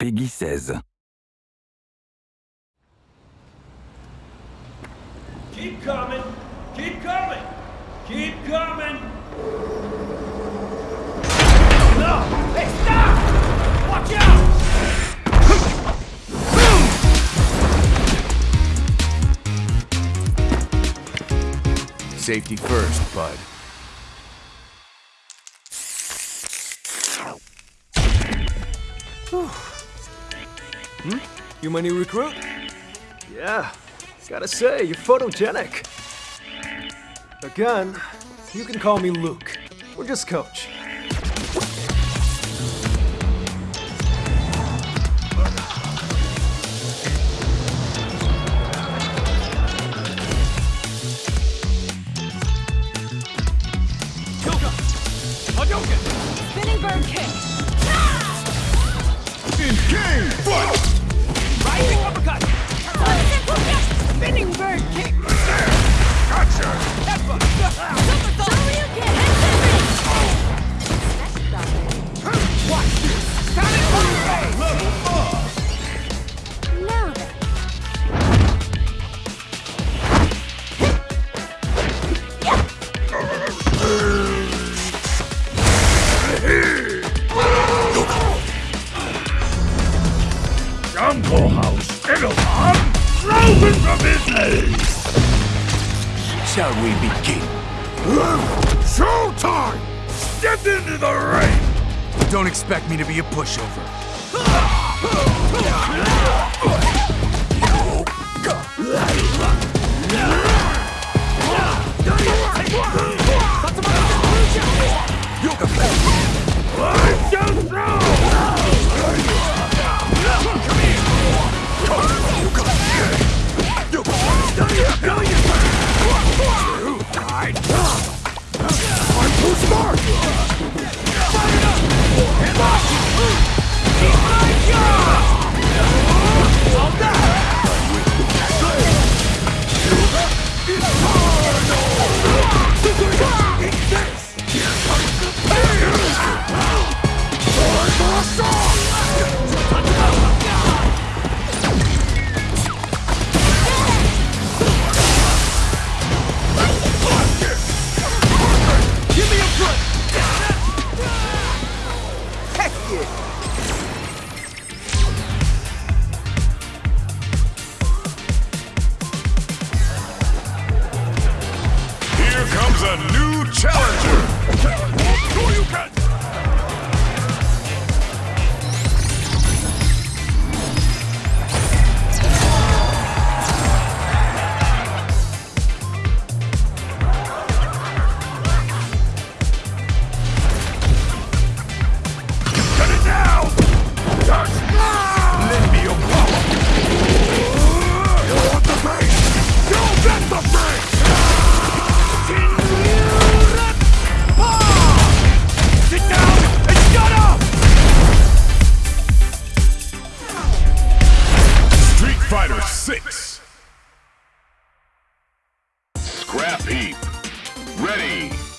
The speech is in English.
Peggy 16. Keep coming! Keep coming! Keep coming! No! Hey, stop! Watch out! Safety first, bud. Hmm? You my new recruit? Yeah, gotta say, you're photogenic. Again, you can call me Luke, or just Coach. Kyuga! Hadouken! Spinning bird kick. Rising open! Shall we begin? Showtime! Step into the ring! Don't expect me to be a pushover. A new challenger! Fighter 6 Scrap Heap. Ready